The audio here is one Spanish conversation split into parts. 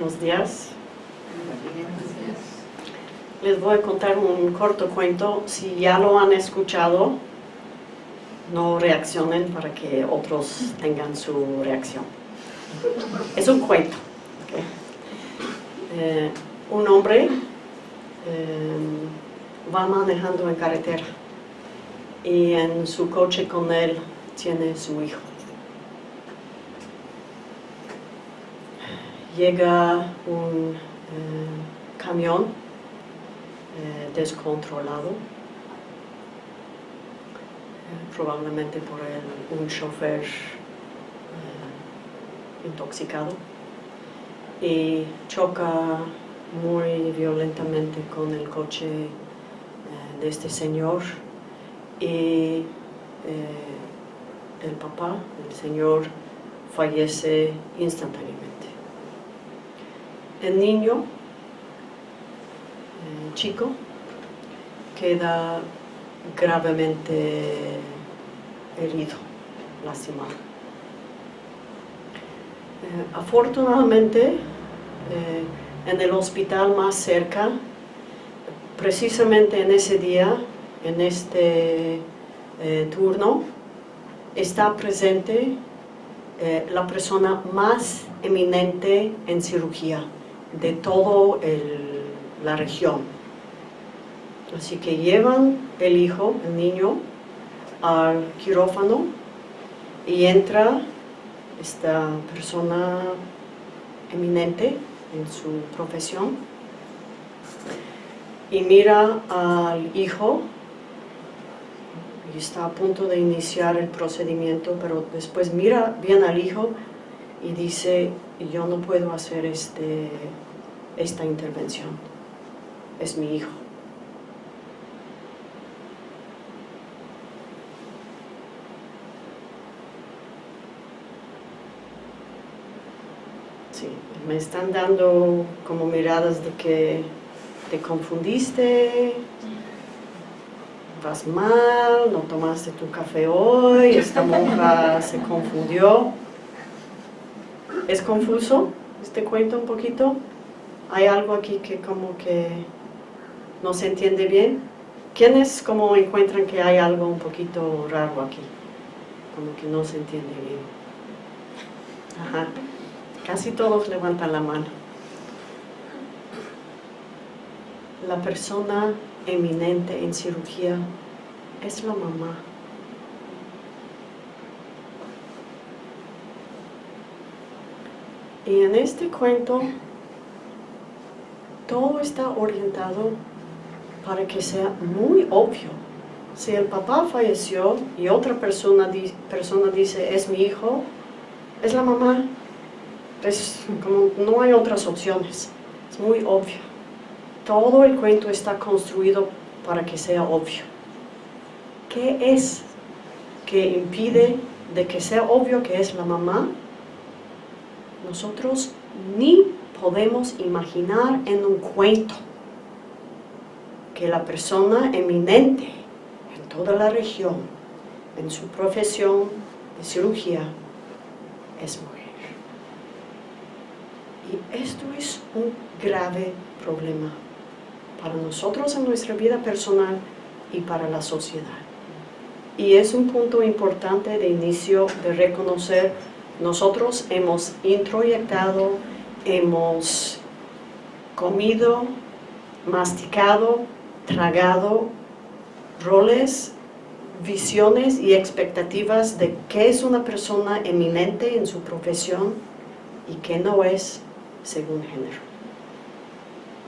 Buenos días. Les voy a contar un corto cuento. Si ya lo han escuchado, no reaccionen para que otros tengan su reacción. Es un cuento. Eh, un hombre eh, va manejando en carretera y en su coche con él tiene su hijo. Llega un eh, camión eh, descontrolado, eh, probablemente por un chofer intoxicado, y choca muy violentamente con el coche de este señor y el papá, el señor, fallece instantáneamente el niño el chico queda gravemente herido, lastimado. Eh, afortunadamente, eh, en el hospital más cerca, precisamente en ese día, en este eh, turno, está presente la persona más eminente en cirugía de toda la región. Así que llevan el hijo, el niño, al quirófano y entra esta persona eminente en su profesión y mira al hijo y está a punto de iniciar el procedimiento, pero después mira bien al hijo y dice, yo no puedo hacer este, esta intervención, es mi hijo. Sí, me están dando como miradas de que te confundiste, vas mal, no tomaste tu café hoy, esta monja se confundió. ¿Es confuso este cuento un poquito? ¿Hay algo aquí que como que no se entiende bien? ¿Quiénes como encuentran que hay algo un poquito raro aquí? Como que no se entiende bien. Ajá. Casi todos levantan la mano. La persona eminente en cirugía es la mamá. Y en este cuento, todo está orientado para que sea muy obvio. Si el papá falleció y otra persona, persona dice, es mi hijo, es la mamá. Es como, no hay otras opciones. Es muy obvio. Todo el cuento está construido para que sea obvio. ¿Qué es que impide de que sea obvio que es la mamá? Nosotros ni podemos imaginar en un cuento que la persona eminente en toda la región, en su profesión de cirugía, es mujer. Y esto es un grave problema para nosotros en nuestra vida personal y para la sociedad. Y es un punto importante de inicio de reconocer nosotros hemos introyectado, hemos comido, masticado, tragado roles, visiones y expectativas de qué es una persona eminente en su profesión y qué no es según género.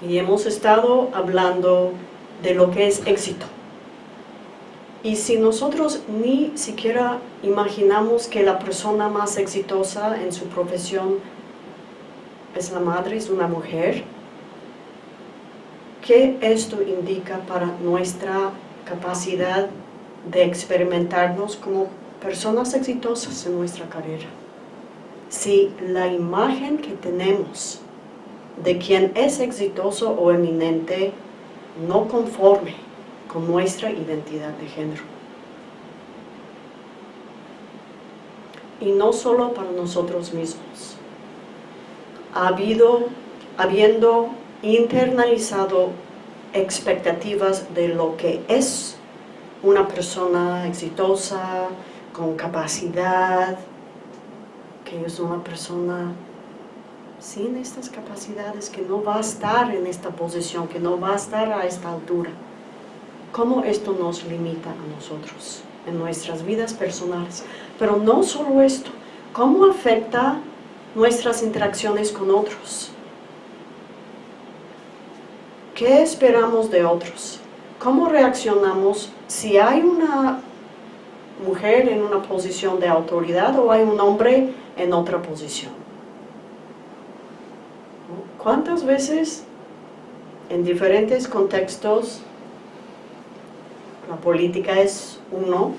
Y hemos estado hablando de lo que es éxito. Y si nosotros ni siquiera imaginamos que la persona más exitosa en su profesión es la madre, es una mujer, ¿qué esto indica para nuestra capacidad de experimentarnos como personas exitosas en nuestra carrera? Si la imagen que tenemos de quien es exitoso o eminente no conforme con nuestra identidad de género. Y no solo para nosotros mismos. ha habido, habiendo internalizado expectativas de lo que es una persona exitosa, con capacidad, que es una persona sin estas capacidades, que no va a estar en esta posición, que no va a estar a esta altura. ¿Cómo esto nos limita a nosotros en nuestras vidas personales? Pero no solo esto, ¿cómo afecta nuestras interacciones con otros? ¿Qué esperamos de otros? ¿Cómo reaccionamos si hay una mujer en una posición de autoridad o hay un hombre en otra posición. ¿Cuántas veces en diferentes contextos la política es uno,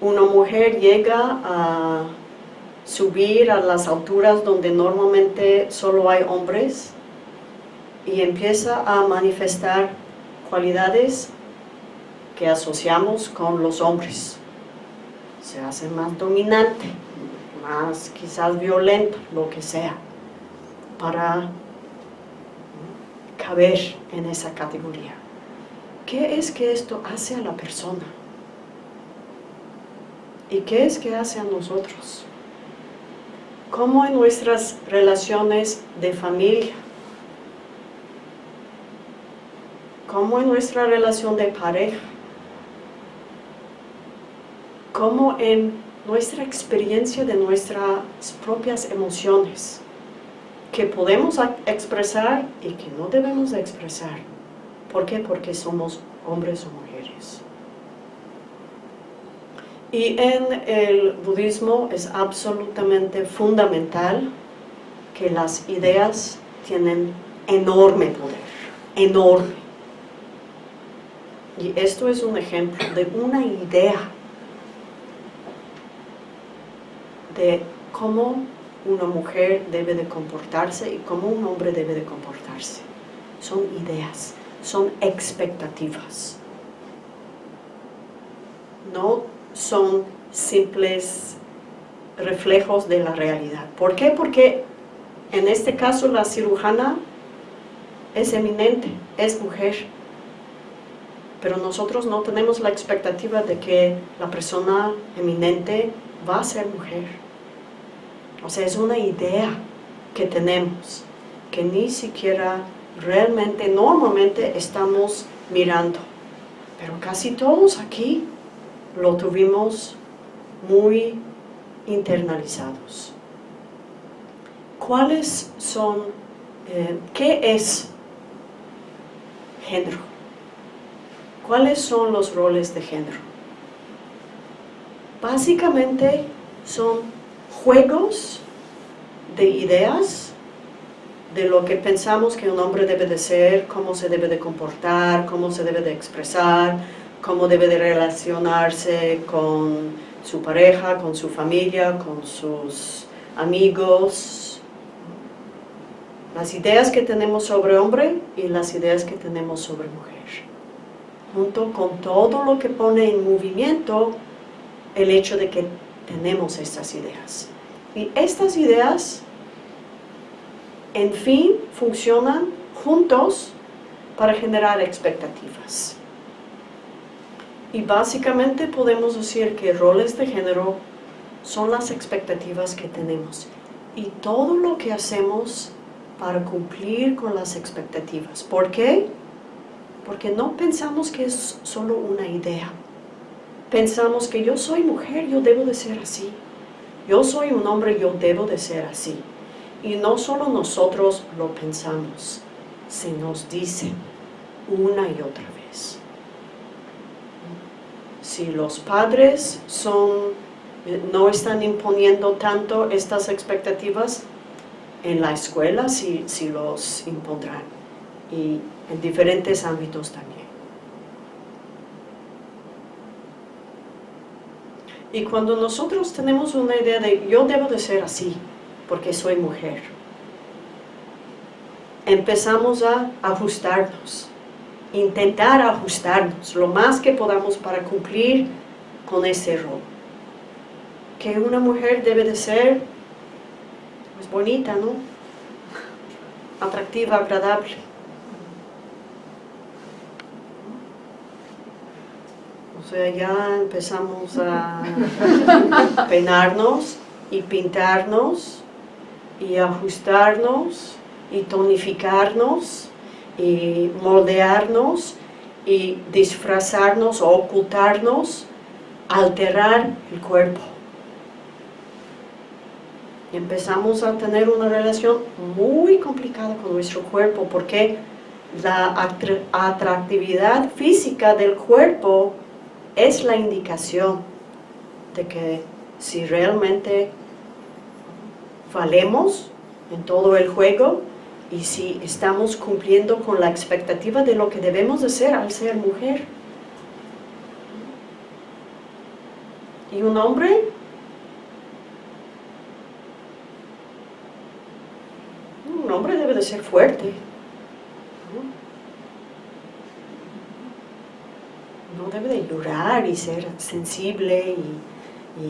una mujer llega a subir a las alturas donde normalmente solo hay hombres y empieza a manifestar cualidades que asociamos con los hombres. Se hace más dominante, más quizás violento, lo que sea, para caber en esa categoría. ¿Qué es que esto hace a la persona? ¿Y qué es que hace a nosotros? ¿Cómo en nuestras relaciones de familia? ¿Cómo en nuestra relación de pareja? como en nuestra experiencia de nuestras propias emociones, que podemos expresar y que no debemos expresar. ¿Por qué? Porque somos hombres o mujeres. Y en el budismo es absolutamente fundamental que las ideas tienen enorme poder, enorme. Y esto es un ejemplo de una idea de cómo una mujer debe de comportarse y cómo un hombre debe de comportarse. Son ideas, son expectativas. No son simples reflejos de la realidad. ¿Por qué? Porque en este caso la cirujana es eminente, es mujer. Pero nosotros no tenemos la expectativa de que la persona eminente va a ser mujer. O sea, es una idea que tenemos, que ni siquiera realmente, normalmente estamos mirando. Pero casi todos aquí lo tuvimos muy internalizados. ¿Cuáles son, eh, qué es género? ¿Cuáles son los roles de género? Básicamente son juegos de ideas de lo que pensamos que un hombre debe de ser, cómo se debe de comportar, cómo se debe de expresar, cómo debe de relacionarse con su pareja, con su familia, con sus amigos. Las ideas que tenemos sobre hombre y las ideas que tenemos sobre mujer. Junto con todo lo que pone en movimiento el hecho de que tenemos estas ideas. Y estas ideas, en fin, funcionan juntos para generar expectativas. Y básicamente podemos decir que roles de género son las expectativas que tenemos. Y todo lo que hacemos para cumplir con las expectativas. ¿Por qué? Porque no pensamos que es solo una idea pensamos que yo soy mujer, yo debo de ser así. Yo soy un hombre, yo debo de ser así. Y no solo nosotros lo pensamos, se nos dice una y otra vez. Si los padres son, no están imponiendo tanto estas expectativas, en la escuela sí los impondrán. Y en diferentes ámbitos también. Y cuando nosotros tenemos una idea de yo debo de ser así, porque soy mujer, empezamos a ajustarnos, intentar ajustarnos lo más que podamos para cumplir con ese rol. Que una mujer debe de ser pues bonita, ¿no? Atractiva, agradable. O sea, ya empezamos a peinarnos y pintarnos y ajustarnos y tonificarnos y moldearnos y disfrazarnos o ocultarnos, alterar el cuerpo. Y empezamos a tener una relación muy complicada con nuestro cuerpo porque la atractividad física del cuerpo es la indicación de que si realmente valemos en todo el juego y si estamos cumpliendo con la expectativa de lo que debemos de ser al ser mujer. ¿Y un hombre? Un hombre debe de ser fuerte. No debe de llorar y ser sensible y,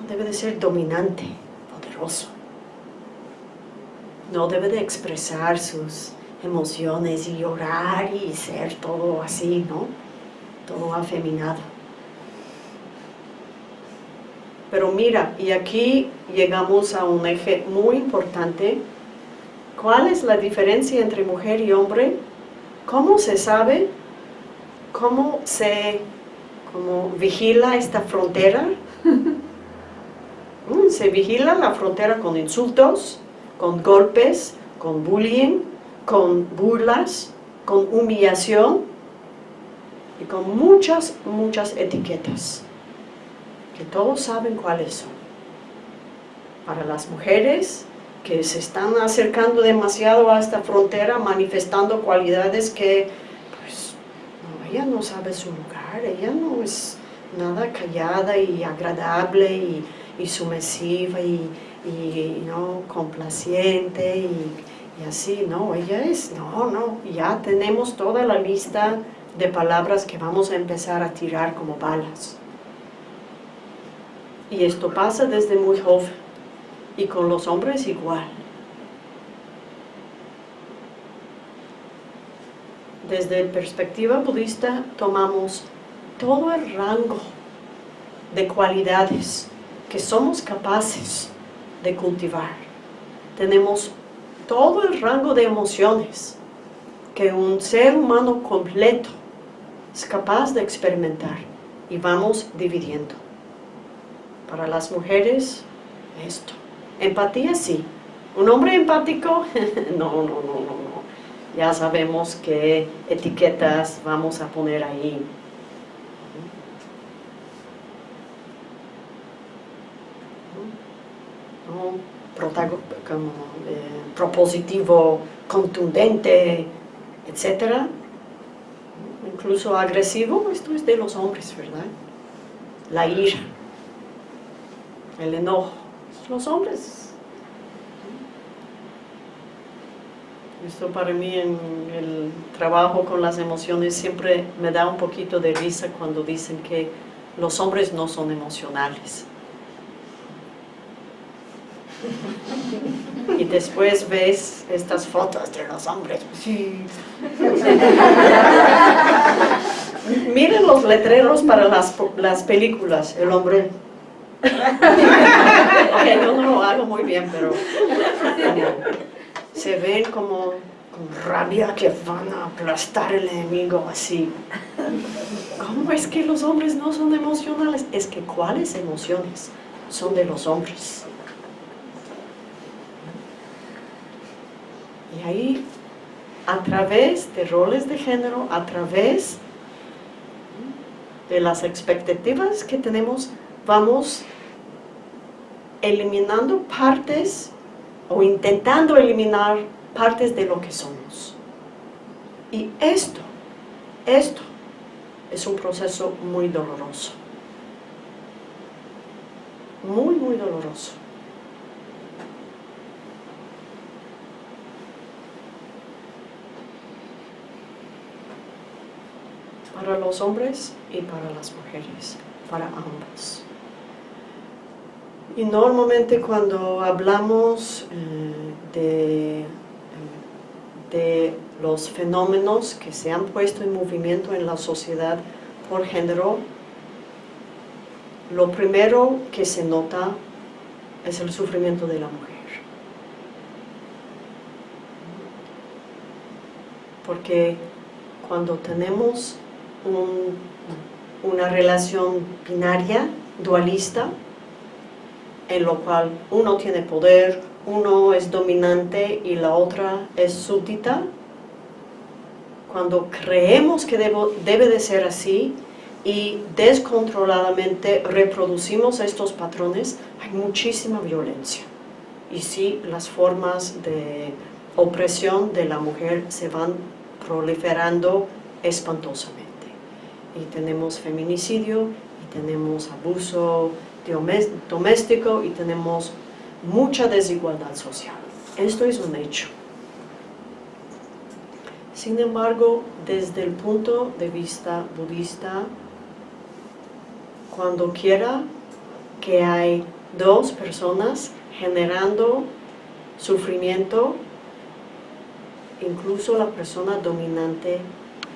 no debe de ser dominante, no debe de expresar sus emociones y llorar y ser todo así, ¿no? Todo afeminado. Pero mira, y aquí llegamos a un eje muy importante. ¿Cuál es la diferencia entre mujer y hombre? ¿Cómo se sabe? ¿Cómo se cómo vigila esta frontera? Se vigila la frontera con insultos, con golpes, con bullying, con burlas, con humillación y con muchas, muchas etiquetas que todos saben cuáles son. Para las mujeres que se están acercando demasiado a esta frontera, manifestando cualidades que, pues, ella no sabe su lugar, ella no es nada callada y agradable y, y sumesiva y, y no complaciente y, así, no, ella es, no, no, ya tenemos toda la lista de palabras que vamos a empezar a tirar como balas. Y esto pasa desde muy joven, y con los hombres igual. Desde perspectiva budista tomamos todo el rango de cualidades que somos capaces de cultivar. Tenemos todo el rango de emociones que un ser humano completo es capaz de experimentar y vamos dividiendo. Para las mujeres, esto. Empatía, sí. Un hombre empático, no, no, no, no, no. Ya sabemos qué etiquetas vamos a poner ahí. Como, eh, propositivo, contundente, etc. Incluso agresivo, esto es de los hombres, ¿verdad? La ira, el enojo, los hombres. Esto para mí en el trabajo con las emociones siempre me da un poquito de risa cuando dicen que los hombres no son emocionales. Después ves estas fotos de los hombres. Sí. Miren los letreros para las, las películas, el hombre. yo no lo hago muy bien, pero se ven como con rabia que van a aplastar el enemigo así. ¿Cómo es que los hombres no son emocionales? Es que ¿cuáles emociones son de los hombres? Y ahí, a través de roles de género, a través de las expectativas que tenemos, vamos eliminando partes o intentando eliminar partes de lo que somos. Y esto, esto es un proceso muy doloroso. Muy, muy doloroso. Para los hombres y para las mujeres, para ambos. Y normalmente cuando hablamos eh, de, de los fenómenos que se han puesto en movimiento en la sociedad por género, lo primero que se nota es el sufrimiento de la mujer. Porque cuando tenemos una relación binaria, dualista, en lo cual uno tiene poder, uno es dominante y la otra es súbdita, cuando creemos que debe de ser así y descontroladamente reproducimos estos patrones, hay muchísima violencia. Y sí, las formas de opresión de la mujer se van proliferando espantosamente. Y tenemos feminicidio, y tenemos abuso doméstico, y tenemos mucha desigualdad social. Esto es un hecho. Sin embargo, desde el punto de vista budista, cuando quiera que hay dos personas generando sufrimiento, incluso la persona dominante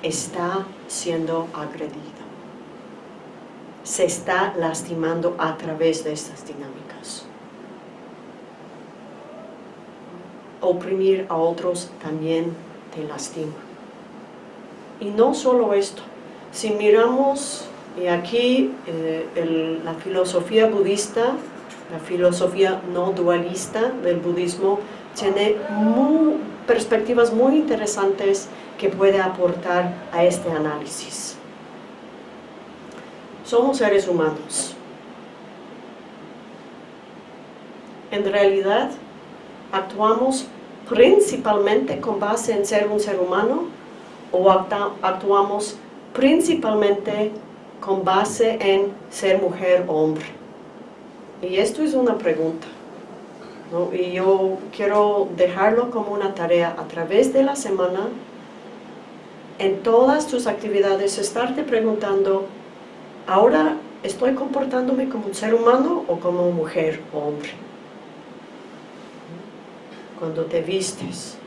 está siendo agredida. Se está lastimando a través de estas dinámicas. Oprimir a otros también te lastima. Y no solo esto, si miramos, y aquí eh, la filosofía budista, la filosofía no dualista del budismo, tiene perspectivas muy interesantes que puede aportar a este análisis. Somos seres humanos. En realidad, actuamos principalmente con base en ser un ser humano o actuamos principalmente con base en ser mujer o hombre? Y esto es una pregunta. Y yo quiero dejarlo como una tarea a través de la semana, en todas tus actividades, estarte preguntando, ¿ahora estoy comportándome como un ser humano o como mujer o hombre? cuando te vistes.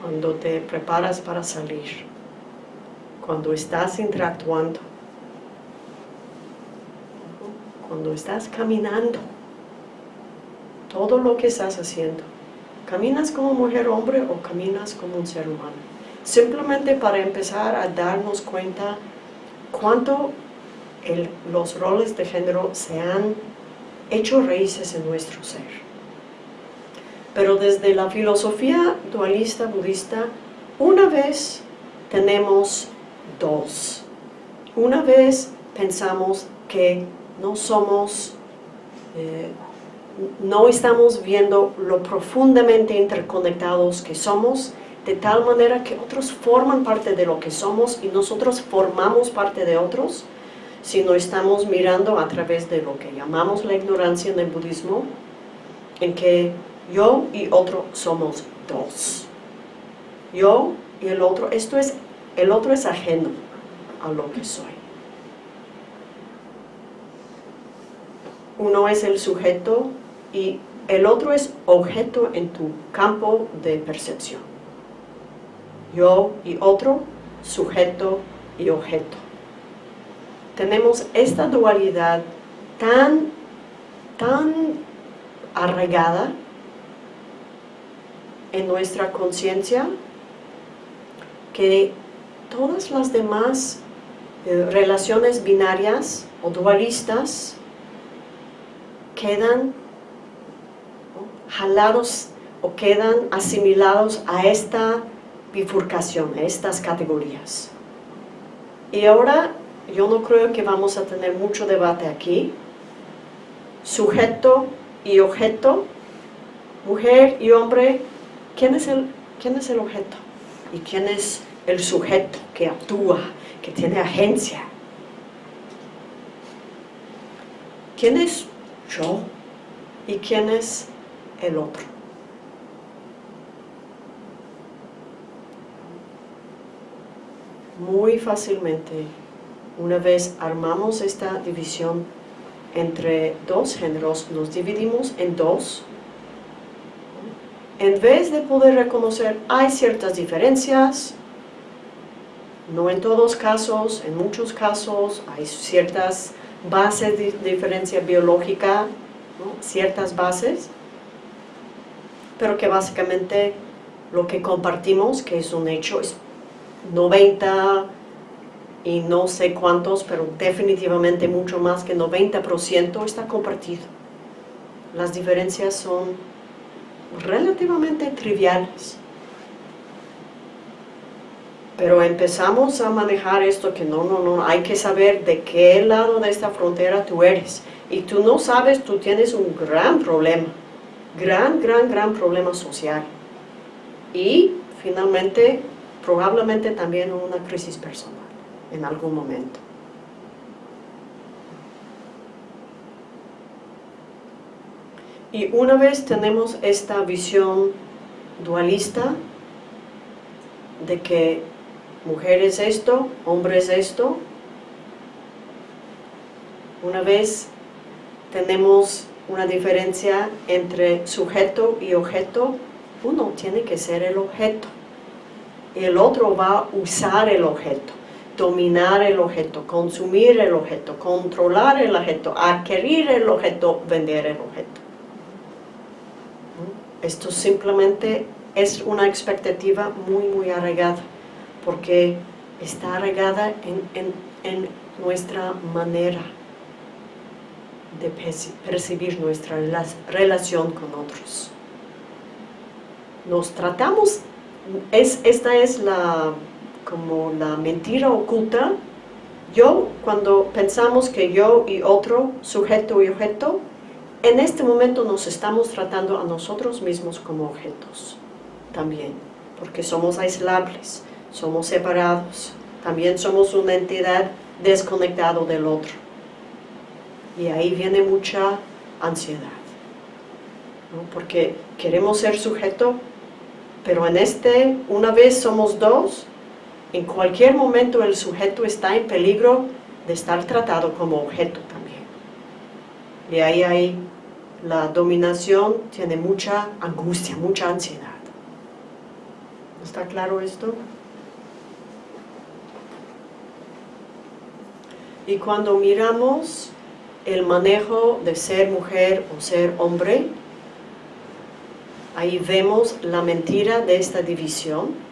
Cuando te preparas para salir. Cuando estás interactuando. Cuando estás caminando. Todo lo que estás haciendo. ¿Caminas como mujer hombre o caminas como un ser humano? Simplemente para empezar a darnos cuenta cuánto los roles de género se han hecho raíces en nuestro ser. Pero desde la filosofía dualista budista, una vez tenemos dos. Una vez pensamos que no somos, eh, no estamos viendo lo profundamente interconectados que somos, de tal manera que otros forman parte de lo que somos y nosotros formamos parte de otros, sino estamos mirando a través de lo que llamamos la ignorancia en el budismo, en que yo y otro somos dos. Yo y el otro, esto es, el otro es ajeno a lo que soy. Uno es el sujeto y el otro es objeto en tu campo de percepción. Yo y otro, sujeto y objeto tenemos esta dualidad tan, tan arraigada en nuestra conciencia que todas las demás eh, relaciones binarias o dualistas quedan jalados o quedan asimilados a esta bifurcación, a estas categorías. Y ahora yo no creo que vamos a tener mucho debate aquí. Sujeto y objeto, mujer y hombre, ¿quién es el, quién es el objeto? ¿Y quién es el sujeto que actúa, que tiene agencia? ¿Quién es yo? ¿Y quién es el otro? Muy fácilmente una vez armamos esta división entre dos géneros, nos dividimos en dos. En vez de poder reconocer, hay ciertas diferencias, no en todos casos, en muchos casos hay ciertas bases de diferencia biológica, ciertas bases, pero que básicamente lo que compartimos, que es un hecho, es 90 y no sé cuántos, pero definitivamente mucho más que 90% está compartido. Las diferencias son relativamente triviales. Pero empezamos a manejar esto que no, no, no, hay que saber de qué lado de esta frontera tú eres. Y tú no sabes, tú tienes un gran problema, gran, gran, gran problema social. Y finalmente, probablemente también una crisis personal en algún momento. Y una vez tenemos esta visión dualista de que mujer es esto, hombre es esto, una vez tenemos una diferencia entre sujeto y objeto, uno tiene que ser el objeto. Y el otro va a usar el objeto dominar el objeto, consumir el objeto, controlar el objeto, adquirir el objeto, vender el objeto. Esto simplemente es una expectativa muy, muy arraigada, porque está arraigada en, nuestra manera de percibir nuestra relación con otros. Nos tratamos, es, esta es la como la mentira oculta, yo, cuando pensamos que yo y otro, sujeto y objeto, en este momento nos estamos tratando a nosotros mismos como objetos también, porque somos aislables, somos separados, también somos una entidad desconectada del otro. Y ahí viene mucha ansiedad, porque queremos ser sujeto, pero en este, una vez somos dos, en cualquier momento el sujeto está en peligro de estar tratado como objeto también. Y ahí hay la dominación, tiene mucha angustia, mucha ansiedad. ¿Está claro esto? Y cuando miramos el manejo de ser mujer o ser hombre, ahí vemos la mentira de esta división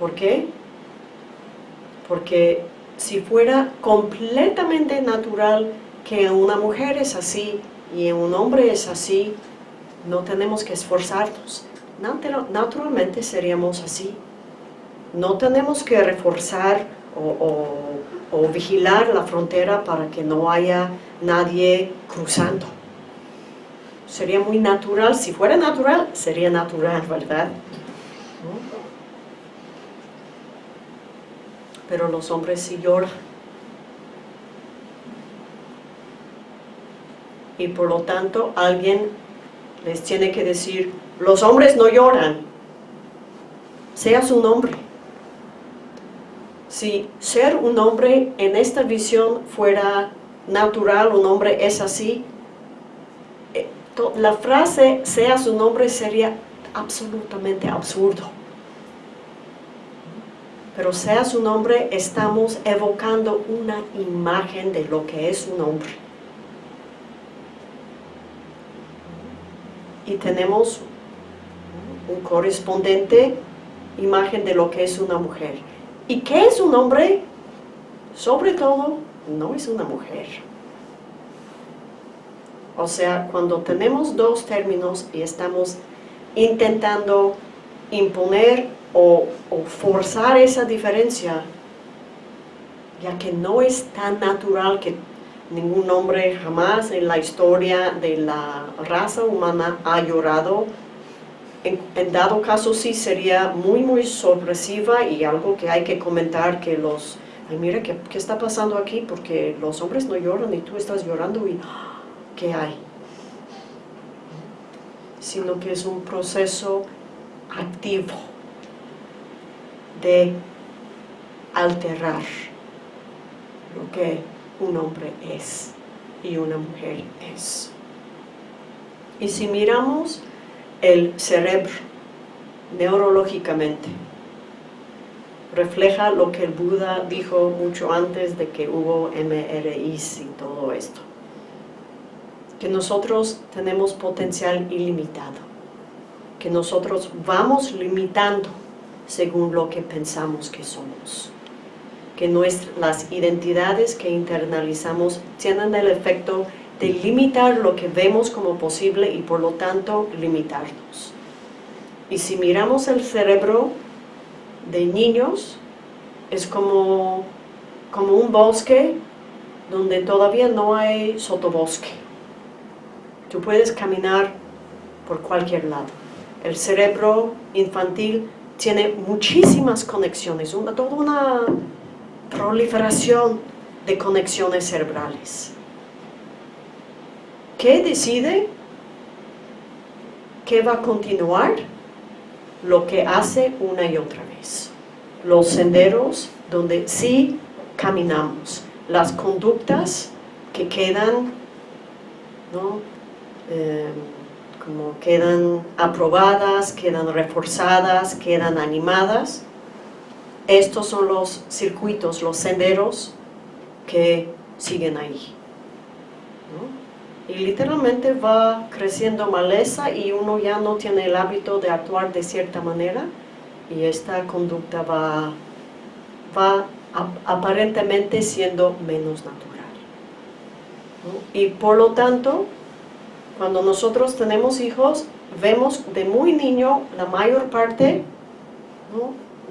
¿Por qué? Porque si fuera completamente natural que una mujer es así y un hombre es así, no tenemos que esforzarnos. Naturalmente seríamos así. No tenemos que reforzar o, vigilar la frontera para que no haya nadie cruzando. Sería muy natural, si fuera natural, sería natural, ¿verdad? pero los hombres sí lloran. Y por lo tanto alguien les tiene que decir, los hombres no lloran, seas un hombre. Si ser un hombre en esta visión fuera natural, un hombre es así, eh, la frase seas un hombre sería absolutamente absurdo pero sea su nombre, estamos evocando una imagen de lo que es un hombre. Y tenemos un correspondiente imagen de lo que es una mujer. ¿Y qué es un hombre? Sobre todo, no es una mujer. O sea, cuando tenemos dos términos y estamos intentando imponer o, forzar esa diferencia, ya que no es tan natural que ningún hombre jamás en la historia de la raza humana ha llorado. En, dado caso sí sería muy muy sorpresiva y algo que hay que comentar que los... Ay, mira, ¿qué, ¿qué, está pasando aquí? Porque los hombres no lloran y tú estás llorando y ¿qué hay? Sino que es un proceso activo de alterar lo que un hombre es y una mujer es. Y si miramos el cerebro neurológicamente, refleja lo que el Buda dijo mucho antes de que hubo MRIs y todo esto. Que nosotros tenemos potencial ilimitado, que nosotros vamos limitando según lo que pensamos que somos. Que nuestras identidades que internalizamos tienen el efecto de limitar lo que vemos como posible y por lo tanto limitarnos. Y si miramos el cerebro de niños es como, como un bosque donde todavía no hay sotobosque. Tú puedes caminar por cualquier lado. El cerebro infantil tiene muchísimas conexiones, una, toda una proliferación de conexiones cerebrales. ¿Qué decide? ¿Qué va a continuar? Lo que hace una y otra vez. Los senderos donde sí caminamos. Las conductas que quedan, ¿no? Eh, como quedan aprobadas, quedan reforzadas, quedan animadas. Estos son los circuitos, los senderos que siguen ahí. Y literalmente va creciendo maleza y uno ya no tiene el hábito de actuar de cierta manera y esta conducta va, va aparentemente siendo menos natural. Y por lo tanto, cuando nosotros tenemos hijos, vemos de muy niño la mayor parte,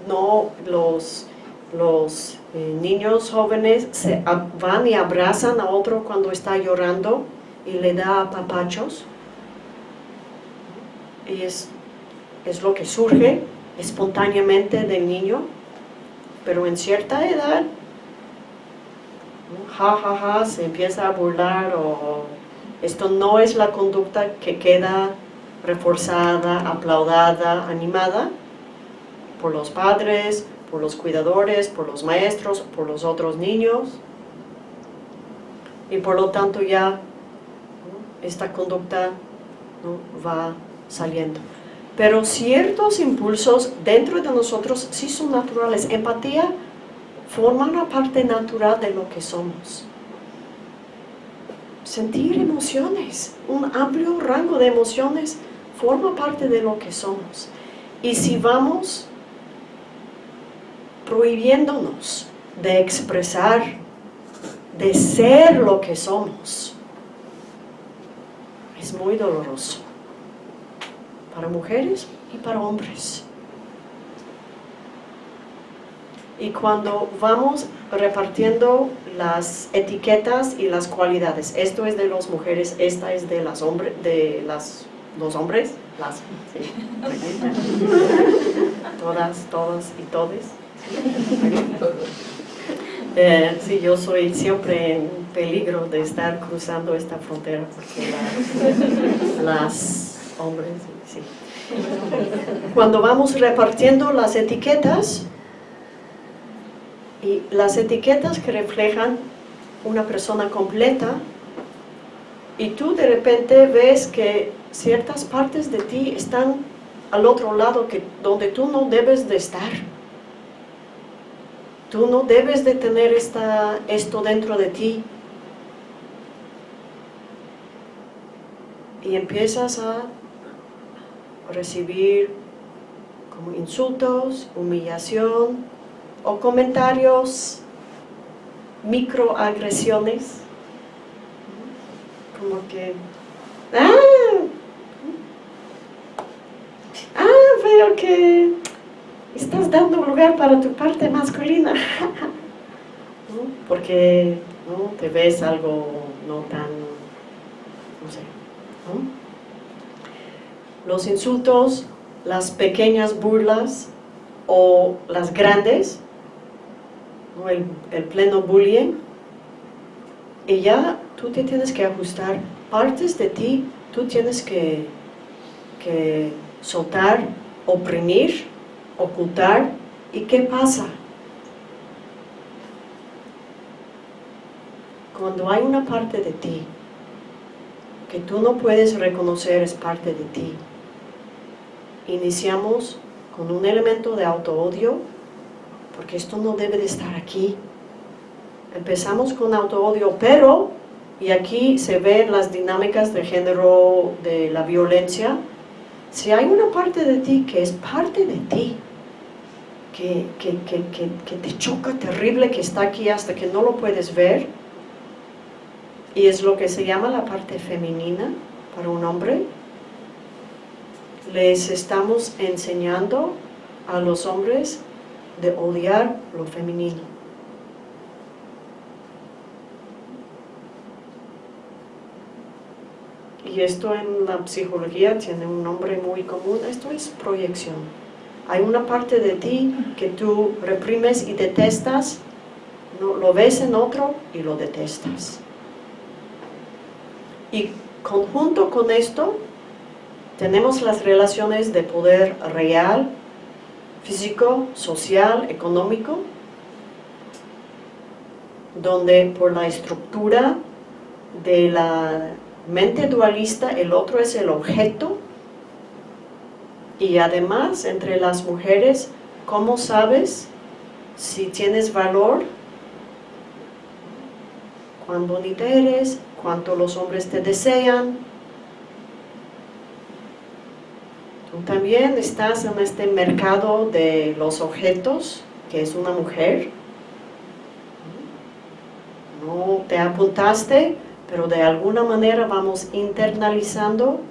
no, los, los eh, niños jóvenes se van y abrazan a otro cuando está llorando y le da papachos. Y es, es lo que surge espontáneamente del niño, pero en cierta edad, ja, ja, ja, se empieza a burlar o esto no es la conducta que queda reforzada, aplaudada, animada por los padres, por los cuidadores, por los maestros, por los otros niños. Y por lo tanto ya esta conducta va saliendo. Pero ciertos impulsos dentro de nosotros sí son naturales. Empatía forma una parte natural de lo que somos sentir emociones, un amplio rango de emociones forma parte de lo que somos. Y si vamos prohibiéndonos de expresar, de ser lo que somos, es muy doloroso para mujeres y para hombres. Y cuando vamos repartiendo las etiquetas y las cualidades. Esto es de las mujeres, esta es de las hombres, de las los hombres, las, todas, todas y todes. Eh, sí, yo soy siempre peligro de estar cruzando esta frontera porque las hombres. Cuando vamos repartiendo las etiquetas, y las etiquetas que reflejan una persona completa y tú de repente ves que ciertas partes de ti están al otro lado que, donde tú no debes de estar. Tú no debes de tener esta, esto dentro de ti. Y empiezas a recibir como insultos, humillación, o comentarios, microagresiones, como que, ah, ah, veo que estás dando lugar para tu parte masculina, porque ¿no? te ves algo no tan, no sé, los insultos, las pequeñas burlas o las grandes, el, pleno bullying, y ya tú te tienes que ajustar partes de ti, tú tienes que, que soltar, oprimir, ocultar, ¿y qué pasa? cuando hay una parte de ti que tú no puedes reconocer es parte de ti, iniciamos con un elemento de auto-odio, porque esto no debe de estar aquí. Empezamos con auto-odio, pero, y aquí se ven las dinámicas de género de la violencia, si hay una parte de ti que es parte de ti, que, que, que, te choca terrible, que está aquí hasta que no lo puedes ver, y es lo que se llama la parte femenina para un hombre, les estamos enseñando a los hombres de odiar lo femenino. Y esto en la psicología tiene un nombre muy común, esto es proyección. Hay una parte de ti que tú reprimes y detestas, lo ves en otro y lo detestas. Y conjunto con esto, tenemos las relaciones de poder real, físico, social, económico, donde por la estructura de la mente dualista el otro es el objeto y además entre las mujeres, ¿cómo sabes si tienes valor? ¿Cuán bonita eres? ¿Cuánto los hombres te desean? Tú también estás en este mercado de los objetos, que es una mujer. No te apuntaste, pero de alguna manera vamos internalizando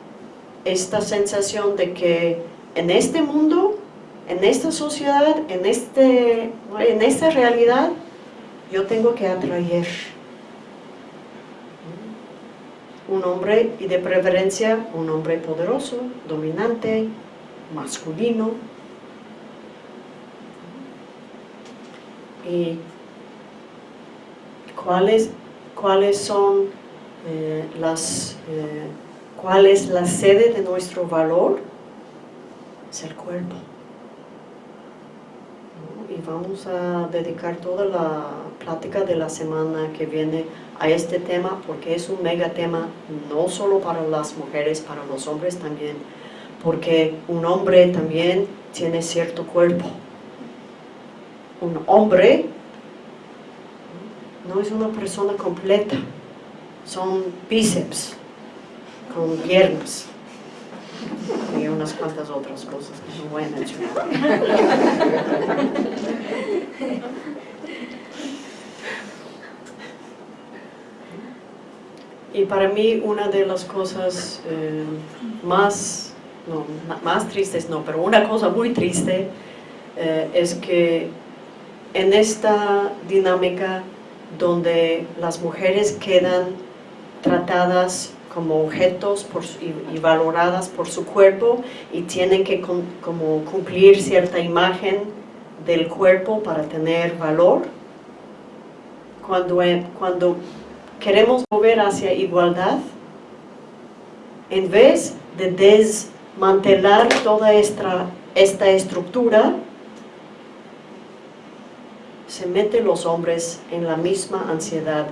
esta sensación de que en este mundo, en esta sociedad, en, este, en esta realidad, yo tengo que atraer un hombre y de preferencia un hombre poderoso, dominante, masculino. ¿Y cuáles, cuáles son eh, las, eh, cuál es la sede de nuestro valor? Es el cuerpo. Vamos a dedicar toda la plática de la semana que viene a este tema porque es un mega tema no solo para las mujeres, para los hombres también, porque un hombre también tiene cierto cuerpo. Un hombre no es una persona completa, son bíceps con piernas unas cuantas otras cosas que no voy a mencionar. Y para mí una de las cosas eh, más, no, más tristes, no, pero una cosa muy triste eh, es que en esta dinámica donde las mujeres quedan tratadas como objetos y, valoradas por su cuerpo y tienen que como cumplir cierta imagen del cuerpo para tener valor. Cuando, cuando queremos mover hacia igualdad, en vez de desmantelar toda esta, esta estructura, se meten los hombres en la misma ansiedad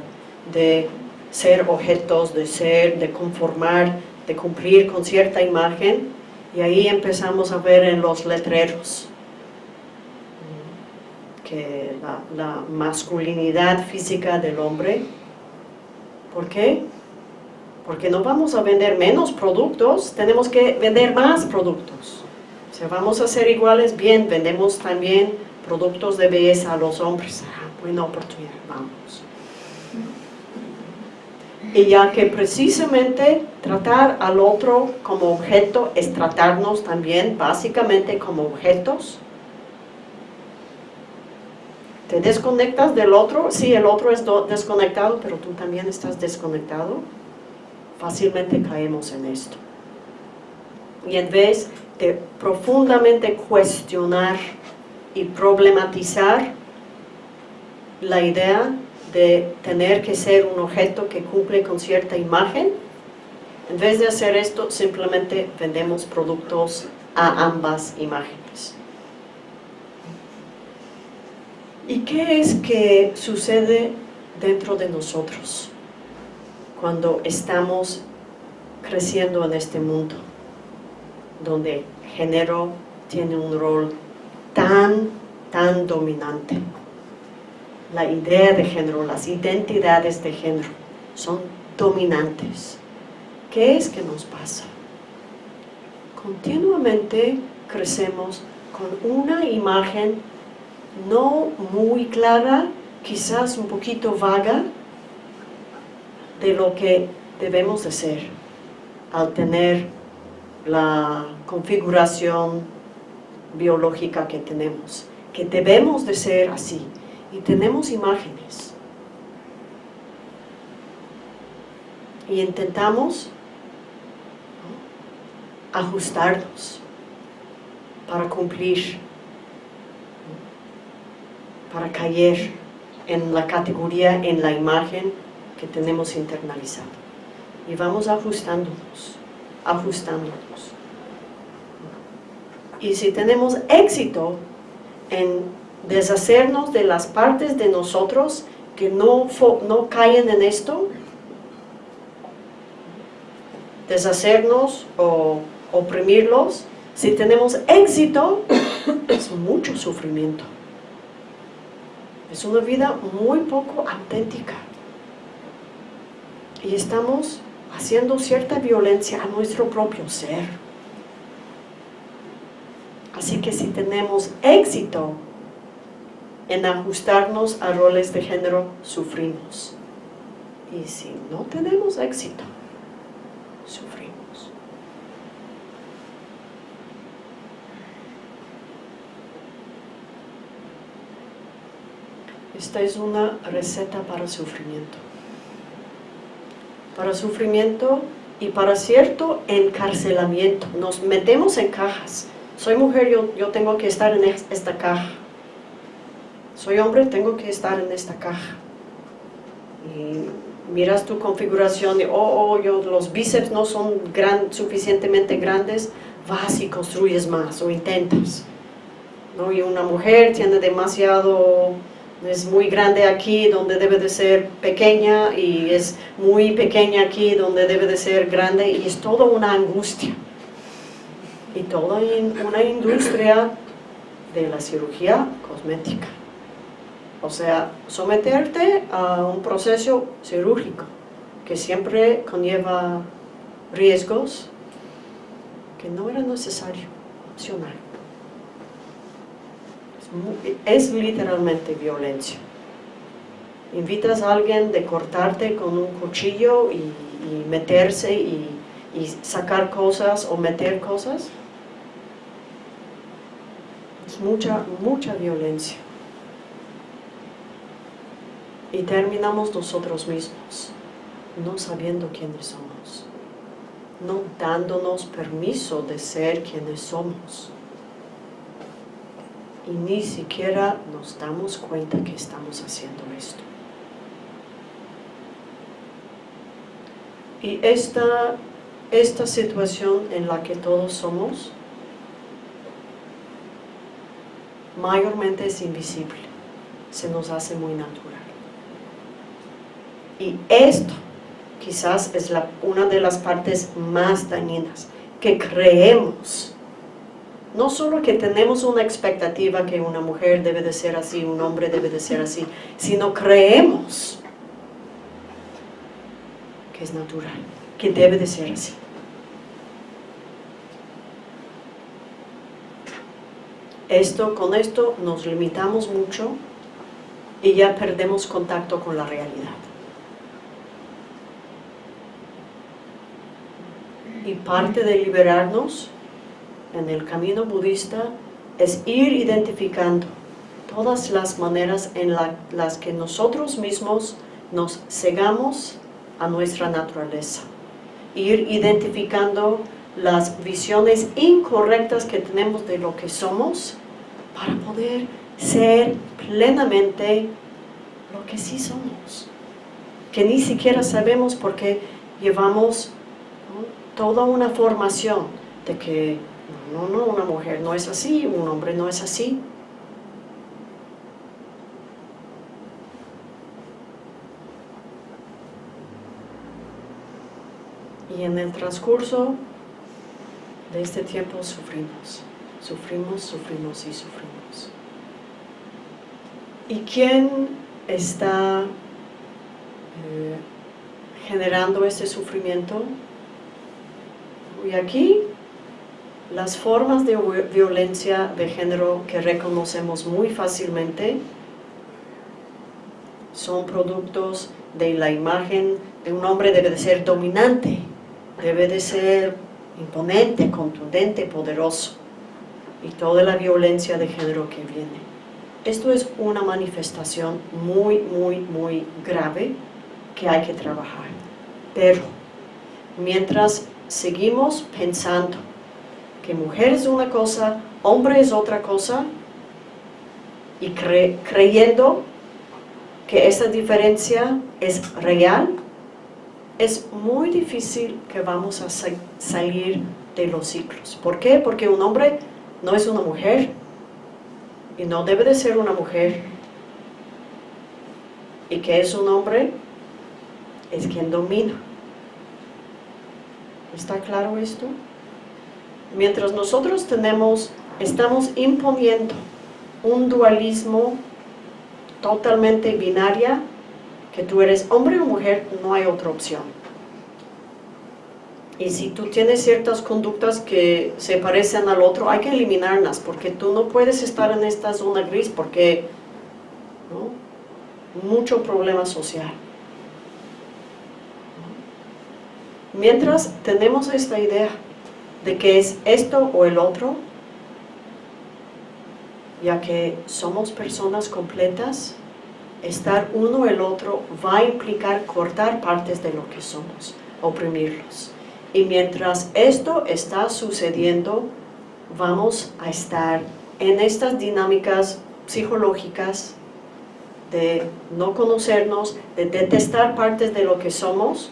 de ser objetos, de ser, de conformar, de cumplir con cierta imagen, y ahí empezamos a ver en los letreros que la masculinidad física del hombre ¿Por qué? Porque no vamos a vender menos productos, tenemos que vender más productos. Si vamos a ser iguales, bien, vendemos también productos de belleza a los hombres. Ah, buena oportunidad, vamos. Y ya que precisamente tratar al otro como objeto es tratarnos también básicamente como objetos, te desconectas del otro, sí, el otro es desconectado, pero tú también estás desconectado. Fácilmente caemos en esto. Y en vez de profundamente cuestionar y problematizar la idea de tener que ser un objeto que cumple con cierta imagen, en vez de hacer esto, simplemente vendemos productos a ambas imágenes. ¿Y qué es que sucede dentro de nosotros? cuando estamos creciendo en este mundo, donde género tiene un rol tan, tan dominante. La idea de género, las identidades de género son dominantes. ¿Qué es que nos pasa? Continuamente crecemos con una imagen no muy clara, quizás un poquito vaga, de lo que debemos de ser al tener la configuración biológica que tenemos, que debemos de ser así, y tenemos imágenes. Y intentamos ajustarnos para cumplir, para caer en la categoría, en la imagen que tenemos internalizado. Y vamos ajustándonos, ajustándonos. Y si tenemos éxito en deshacernos de las partes de nosotros que no, no caen en esto, deshacernos o oprimirlos, si tenemos éxito, es mucho sufrimiento. Es una vida muy poco auténtica. Y estamos haciendo cierta violencia a nuestro propio ser. Así que si tenemos éxito en ajustarnos a roles de género, sufrimos. Y si no tenemos éxito, sufrimos. Esta es una receta para sufrimiento. Para sufrimiento y para cierto encarcelamiento. Nos metemos en cajas. Soy mujer, yo, yo tengo que estar en esta caja. Soy hombre, tengo que estar en esta caja. Y miras tu configuración de, oh, oh yo, los bíceps no son suficientemente grandes, vas y construyes más o intentas. Y una mujer tiene demasiado es muy grande aquí donde debe de ser pequeña y es muy pequeña aquí donde debe de ser grande y es toda una angustia y toda una industria de la cirugía cosmética o sea, someterte a un proceso cirúrgico que siempre conlleva riesgos que no era necesario, opcional es literalmente violencia. Invitas a alguien de cortarte con un cuchillo y, meterse y, y sacar cosas o meter cosas. Es mucha, mucha violencia. Y terminamos nosotros mismos, no sabiendo quiénes somos, no dándonos permiso de ser quienes somos y ni siquiera nos damos cuenta que estamos haciendo esto. Y esta, esta situación en la que todos somos, mayormente es invisible, se nos hace muy natural. Y esto quizás es una de las partes más dañinas, que creemos no solo que tenemos una expectativa que una mujer debe de ser así, un hombre debe de ser así, sino creemos que es natural, que debe de ser así. Esto, con esto nos limitamos mucho y ya perdemos contacto con la realidad. Y parte de liberarnos en el camino budista es ir identificando todas las maneras en las que nosotros mismos nos cegamos a nuestra naturaleza. Ir identificando las visiones incorrectas que tenemos de lo que somos para poder ser plenamente lo que sí somos. Que ni siquiera sabemos porque llevamos toda una formación de que no, no, una mujer no es así, un hombre no es así. Y en el transcurso de este tiempo sufrimos, sufrimos, sufrimos y sufrimos. ¿Y quién está eh, generando este sufrimiento? Y aquí las formas de violencia de género que reconocemos muy fácilmente son productos de la imagen de un hombre debe de ser dominante, debe de ser imponente, contundente, poderoso y toda la violencia de género que viene. Esto es una manifestación muy, muy, muy grave que hay que trabajar. Pero mientras seguimos pensando que mujer es una cosa, hombre es otra cosa, y creyendo que esa diferencia es real, es muy difícil que vamos a salir de los ciclos. ¿Por qué? Porque un hombre no es una mujer y no debe de ser una mujer. ¿Y que es un hombre? Es quien domina. ¿Está claro esto? Mientras nosotros tenemos, estamos imponiendo un dualismo totalmente binaria, que tú eres hombre o mujer, no hay otra opción. Y si tú tienes ciertas conductas que se parecen al otro, hay que eliminarlas, porque tú no puedes estar en esta zona gris, porque mucho problema social. Mientras tenemos esta idea de que es esto o el otro, ya que somos personas completas, estar uno el otro va a implicar cortar partes de lo que somos, oprimirlos. Y mientras esto está sucediendo, vamos a estar en estas dinámicas psicológicas de no conocernos, de detestar partes de lo que somos,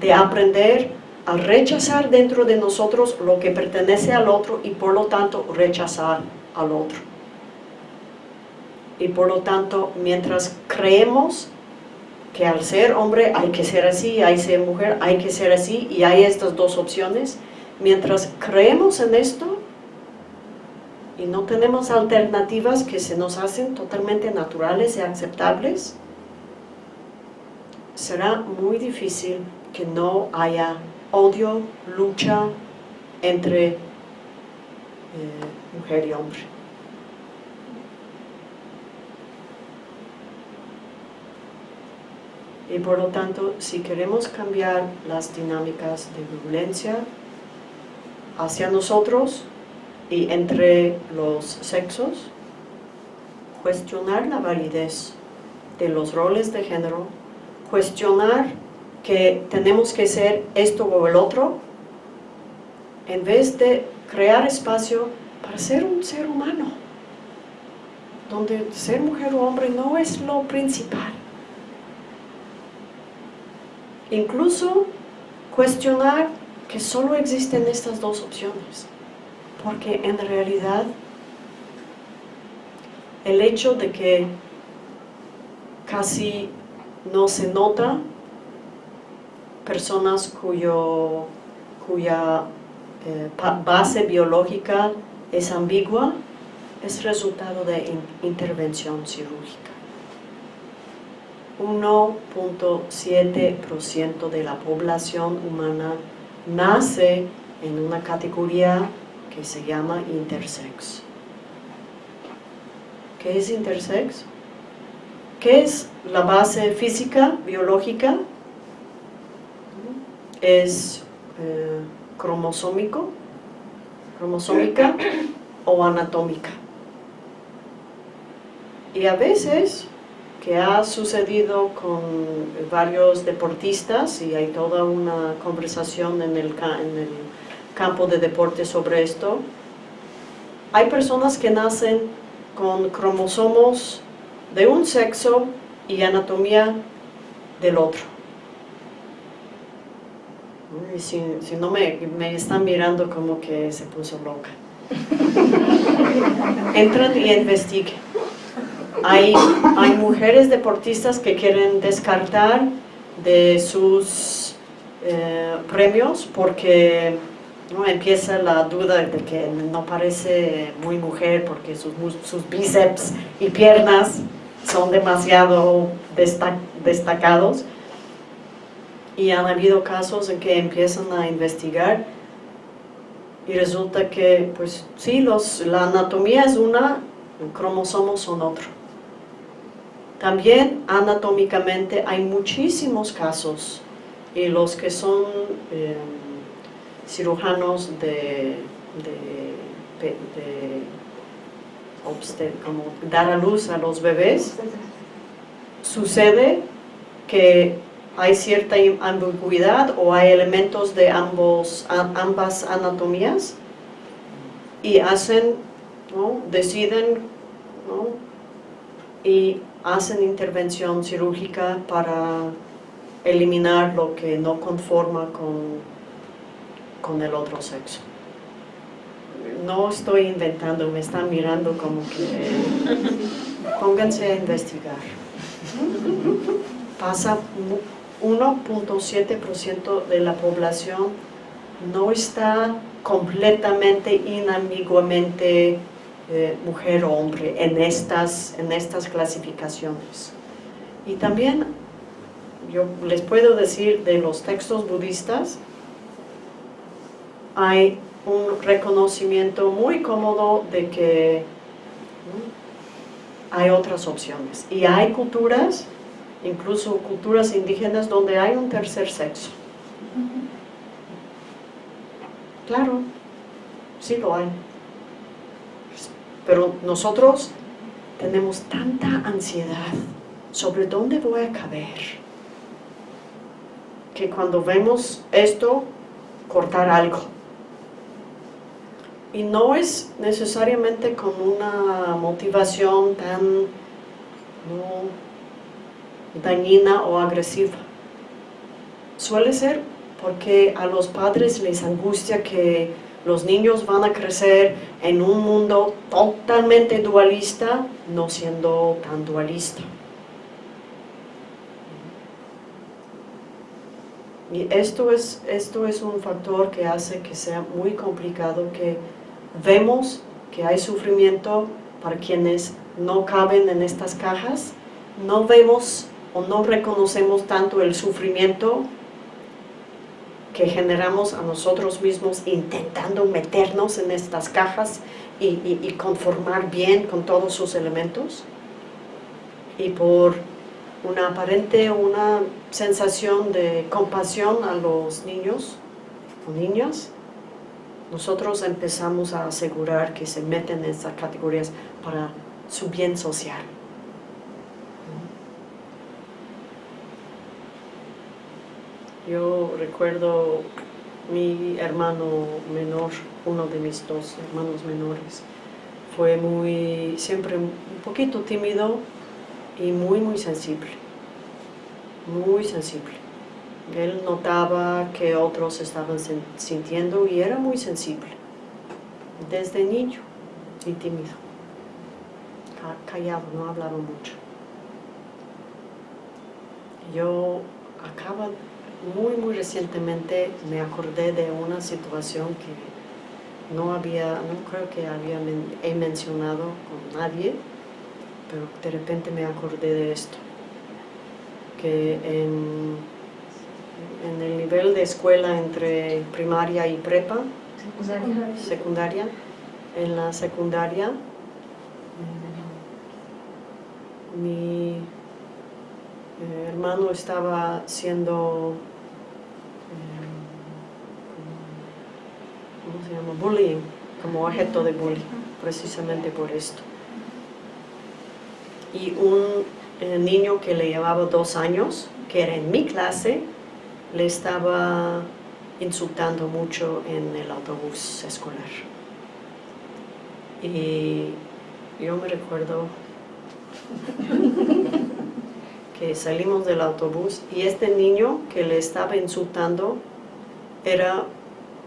de aprender a rechazar dentro de nosotros lo que pertenece al otro y por lo tanto rechazar al otro. Y por lo tanto mientras creemos que al ser hombre hay que ser así, hay que ser mujer, hay que ser así y hay estas dos opciones, mientras creemos en esto y no tenemos alternativas que se nos hacen totalmente naturales y aceptables, será muy difícil que no haya odio, lucha entre eh, mujer y hombre. Y por lo tanto, si queremos cambiar las dinámicas de violencia hacia nosotros y entre los sexos, cuestionar la validez de los roles de género, cuestionar que tenemos que ser esto o el otro, en vez de crear espacio para ser un ser humano, donde ser mujer o hombre no es lo principal. Incluso cuestionar que solo existen estas dos opciones, porque en realidad el hecho de que casi no se nota personas cuyo, cuya eh, base biológica es ambigua es resultado de intervención cirúrgica. 1.7% de la población humana nace en una categoría que se llama intersex. ¿Qué es intersex? ¿Qué es la base física, biológica? Es eh, cromosómico, cromosómica o anatómica. Y a veces que ha sucedido con varios deportistas y hay toda una conversación en el, en el campo de deporte sobre esto. Hay personas que nacen con cromosomos de un sexo y anatomía del otro. Si, si no me, me están mirando como que se puso loca. Entran y investiguen hay, mujeres deportistas que quieren descartar de sus eh, premios porque ¿no? empieza la duda de que no parece muy mujer porque sus, sus bíceps y piernas son demasiado destacados y han habido casos en que empiezan a investigar y resulta que, pues sí, los, la anatomía es una, los cromosomos son otro. También anatómicamente hay muchísimos casos y los que son eh, cirujanos de, de, como dar a luz a los bebés, sucede que hay cierta ambigüedad o hay elementos de ambos, ambas anatomías y hacen, deciden y hacen intervención quirúrgica para eliminar lo que no conforma con, con el otro sexo. No estoy inventando, me están mirando como que pónganse a investigar. Pasa 1.7% de la población no está completamente, inambiguamente eh, mujer o hombre en estas, en estas clasificaciones. Y también yo les puedo decir de los textos budistas, hay un reconocimiento muy cómodo de que hay otras opciones. Y hay culturas incluso culturas indígenas donde hay un tercer sexo. Claro, sí lo hay. Pero nosotros tenemos tanta ansiedad sobre dónde voy a caber, que cuando vemos esto, cortar algo. Y no es necesariamente con una motivación tan dañina o agresiva. Suele ser porque a los padres les angustia que los niños van a crecer en un mundo totalmente dualista, no siendo tan dualista. Y esto es, esto es un factor que hace que sea muy complicado, que vemos que hay sufrimiento para quienes no caben en estas cajas, no vemos o no reconocemos tanto el sufrimiento que generamos a nosotros mismos intentando meternos en estas cajas y, conformar bien con todos sus elementos y por una aparente una sensación de compasión a los niños o niñas nosotros empezamos a asegurar que se meten en estas categorías para su bien social Yo recuerdo mi hermano menor, uno de mis dos hermanos menores, fue muy, siempre un poquito tímido y muy, muy sensible, muy sensible. Él notaba que otros estaban sintiendo y era muy sensible, desde niño y tímido, callado, no hablaba mucho. Yo acaba muy, muy recientemente me acordé de una situación que no había, no creo que había he mencionado con nadie, pero de repente me acordé de esto. Que en, en el nivel de escuela entre primaria y prepa, secundaria, secundaria en la secundaria, mi hermano estaba siendo ¿cómo se llama? Bullying, como objeto de bullying, precisamente por esto. Y un eh, niño que le llevaba dos años, que era en mi clase, le estaba insultando mucho en el autobús escolar. Y yo me recuerdo salimos del autobús y este niño que le estaba insultando era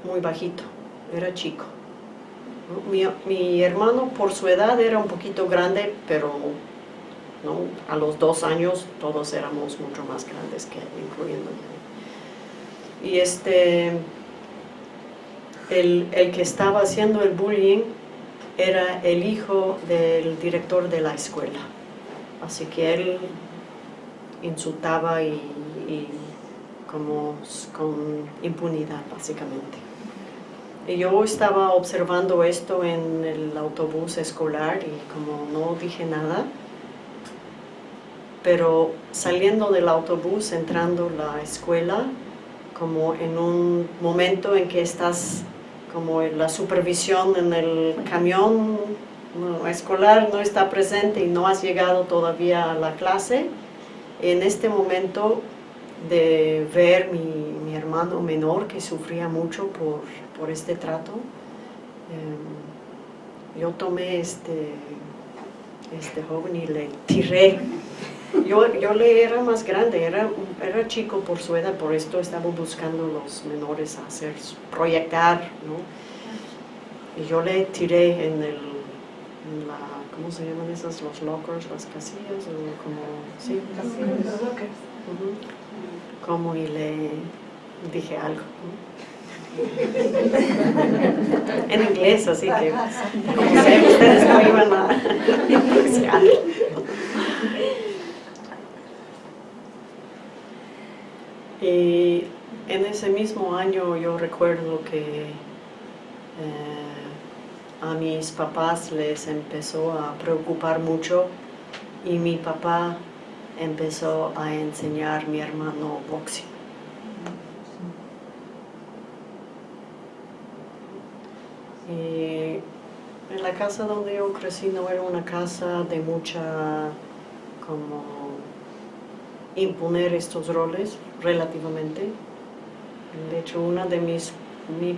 muy bajito era chico. Mi, hermano por su edad era un poquito grande, pero a los dos años todos éramos mucho más grandes que él, incluyendo y este, el, el que estaba haciendo el bullying era el hijo del director de la escuela. Así que él insultaba y, como con impunidad básicamente. Y yo estaba observando esto en el autobús escolar y como no dije nada, pero saliendo del autobús, entrando a la escuela, como en un momento en que estás como la supervisión en el camión escolar no está presente y no has llegado todavía a la clase, en este momento de ver mi, mi hermano menor que sufría mucho por, por este trato, eh, yo tomé este, este joven y le tiré. Yo, yo le era más grande, era, era chico por su edad, por esto estaba buscando los menores a hacer, proyectar, ¿no? Y yo le tiré en el, en la, ¿cómo se llaman esas? Los lockers, las casillas, o como, sí, Los lockers. Ujú. como y le dije algo. ¿no? en inglés, así que como sé, ustedes no iban a apreciar. Y en ese mismo año yo recuerdo que eh, a mis papás les empezó a preocupar mucho y mi papá empezó a enseñar a mi hermano boxing. Y en la casa donde yo crecí no era una casa de mucha como imponer estos roles relativamente. De hecho, una de mis, mi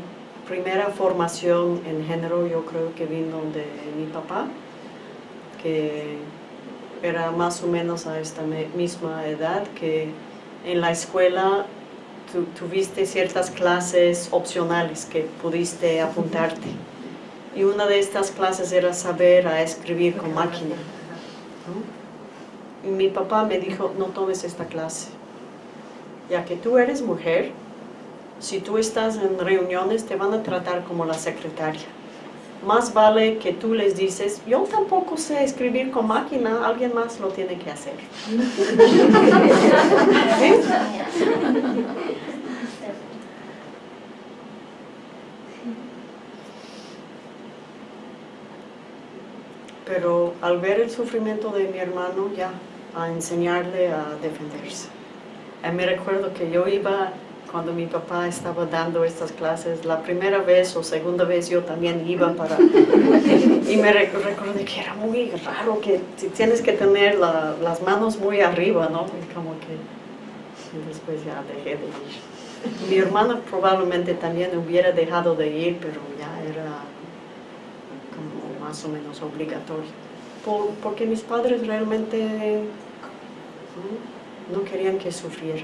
primera formación en género yo creo que vino de mi papá, que era más o menos a esta misma edad, que en la escuela tu- tuviste ciertas clases opcionales que pudiste apuntarte. Y una de estas clases era saber a escribir con máquina. ¿no? Y mi papá me dijo, no tomes esta clase, ya que tú eres mujer, si tú estás en reuniones te van a tratar como la secretaria. Más vale que tú les dices, yo tampoco sé escribir con máquina, alguien más lo tiene que hacer. ¿Sí? Pero al ver el sufrimiento de mi hermano, ya, a enseñarle a defenderse. Eh, me recuerdo que yo iba, cuando mi papá estaba dando estas clases, la primera vez o segunda vez yo también iba para... y me re- recordé que era muy raro que tienes que tener la- las manos muy arriba, ¿no? Y como que... y después ya dejé de ir. Mi hermana probablemente también hubiera dejado de ir, pero ya era como más o menos obligatorio. Por- porque mis padres realmente no querían que sufriera.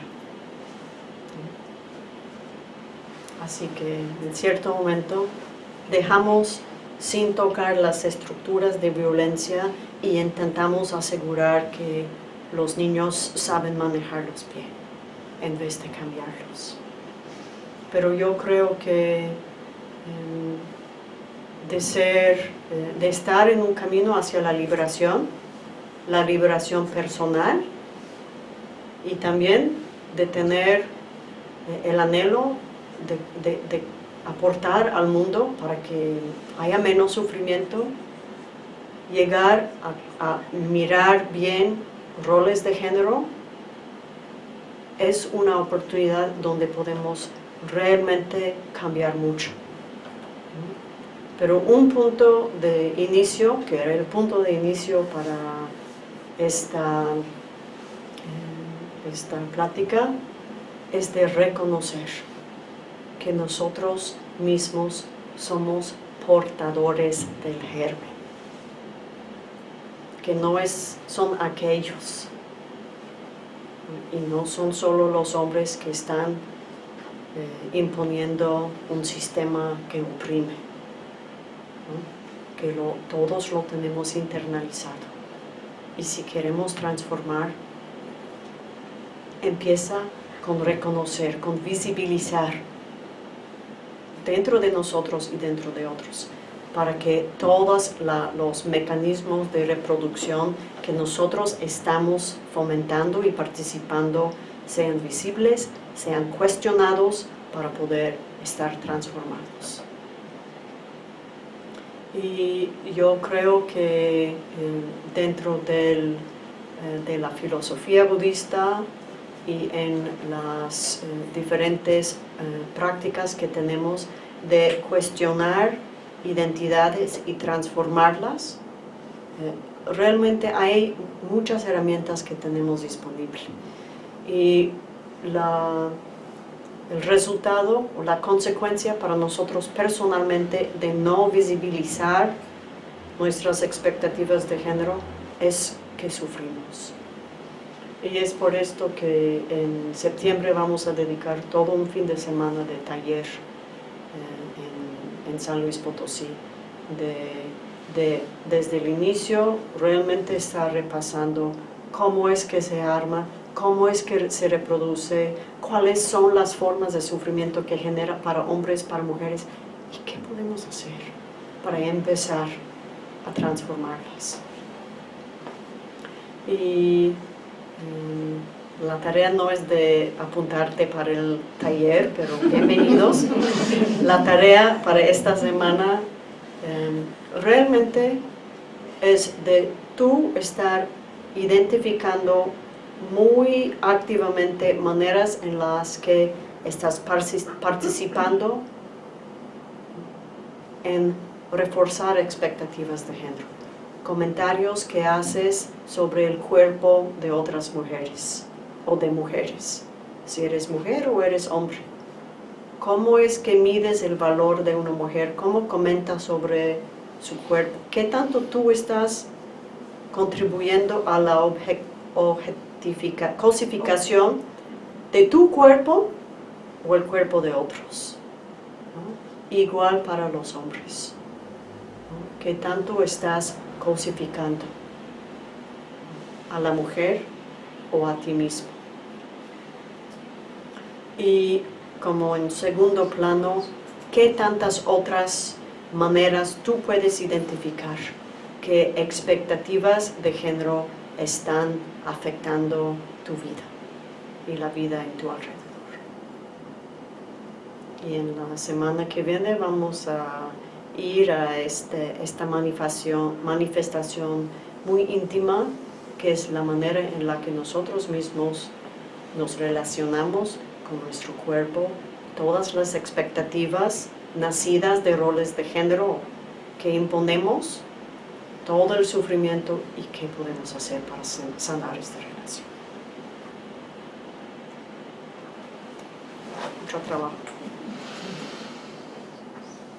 Así que en cierto momento dejamos sin tocar las estructuras de violencia y intentamos asegurar que los niños saben manejarlos bien en vez de cambiarlos. Pero yo creo que em, de ser, eh, de estar en un camino hacia la liberación, la liberación personal y también de tener eh, el anhelo de, aportar al mundo para que haya menos sufrimiento, llegar a, a mirar bien roles de género, es una oportunidad donde podemos realmente cambiar mucho. Pero un punto de inicio, que era el punto de inicio para esta, eh, esta plática, es de reconocer que nosotros mismos somos portadores del germen, que no es, son aquellos, y no son solo los hombres que están eh, imponiendo un sistema que oprime, que todos lo tenemos internalizado. Y si queremos transformar, empieza con reconocer, con visibilizar dentro de nosotros y dentro de otros, para que todos los mecanismos de reproducción que nosotros estamos fomentando y participando sean visibles, sean cuestionados para poder estar transformados. Y yo creo que eh, dentro del, eh, de la filosofía budista y en las eh, diferentes prácticas que tenemos de cuestionar identidades y transformarlas, realmente hay muchas herramientas que tenemos disponibles. Y la, el resultado o la consecuencia para nosotros personalmente de no visibilizar nuestras expectativas de género es que sufrimos. Y es por esto que en septiembre vamos a dedicar todo un fin de semana de taller eh, en, San Luis Potosí. De, desde el inicio realmente está repasando cómo es que se arma cómo es que se reproduce, cuáles son las formas de sufrimiento que genera para hombres, para mujeres, y qué podemos hacer para empezar a transformarlas. Y la tarea no es de apuntarte para el taller, pero bienvenidos. la tarea para esta semana em, realmente es de tú estar identificando muy activamente maneras en las que estás participando en reforzar expectativas de género. Comentarios que haces sobre el cuerpo de otras mujeres o de mujeres. Si eres mujer o eres hombre. ¿Cómo es que mides el valor de una mujer? ¿Cómo comentas sobre su cuerpo? ¿Qué tanto tú estás contribuyendo a la cosificación de tu cuerpo o el cuerpo de otros. Igual para los hombres. que tanto estás cosificando a la mujer o a ti mismo? Y como en segundo plano, ¿qué tantas otras maneras tú puedes identificar? ¿Qué expectativas de género están afectando tu vida y la vida en tu alrededor. Y en la semana que viene vamos a ir a este, esta manifestación, manifestación muy íntima, que es la manera en la que nosotros mismos nos relacionamos con nuestro cuerpo, todas las expectativas nacidas de roles de género que imponemos todo el sufrimiento y qué podemos hacer para sanar esta relación. Mucho trabajo.